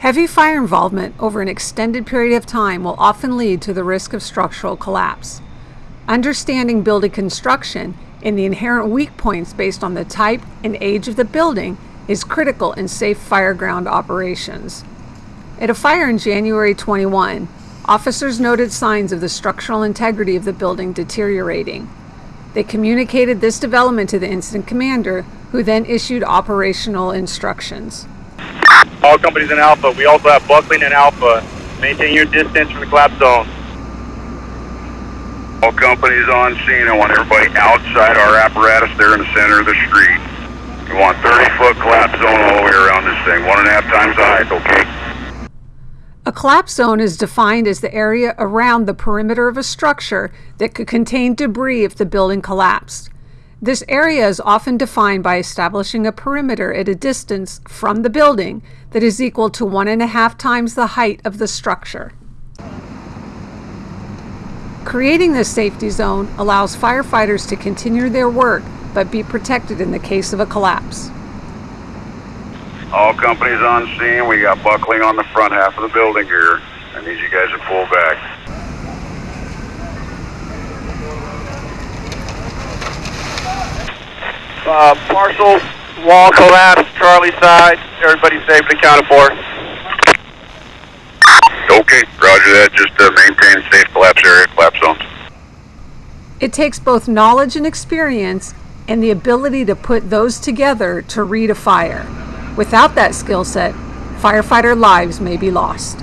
Heavy fire involvement over an extended period of time will often lead to the risk of structural collapse. Understanding building construction and the inherent weak points based on the type and age of the building is critical in safe fireground operations. At a fire in January 21, officers noted signs of the structural integrity of the building deteriorating. They communicated this development to the incident commander, who then issued operational instructions. All companies in Alpha. We also have buckling in Alpha. Maintain your distance from the collapse zone. All companies on scene. I want everybody outside our apparatus there in the center of the street. We want 30 foot collapse zone all the way around this thing. One and a half times the height, okay? A collapse zone is defined as the area around the perimeter of a structure that could contain debris if the building collapsed. This area is often defined by establishing a perimeter at a distance from the building that is equal to one and a half times the height of the structure. Creating this safety zone allows firefighters to continue their work but be protected in the case of a collapse. All companies on scene. We got buckling on the front half of the building here. I need you guys to pull back. Uh, partial wall collapse, Charlie side. Everybody safe and accounted for. Okay, roger that. Just uh, maintain safe collapse area, collapse zones. It takes both knowledge and experience and the ability to put those together to read a fire. Without that skill set, firefighter lives may be lost.